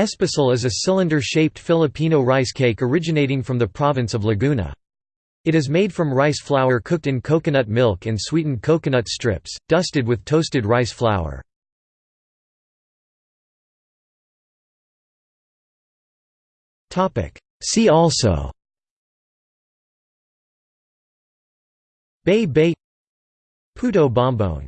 Espasol is a cylinder-shaped Filipino rice cake originating from the province of Laguna. It is made from rice flour cooked in coconut milk and sweetened coconut strips, dusted with toasted rice flour. See also Baye-baye Puto bumbong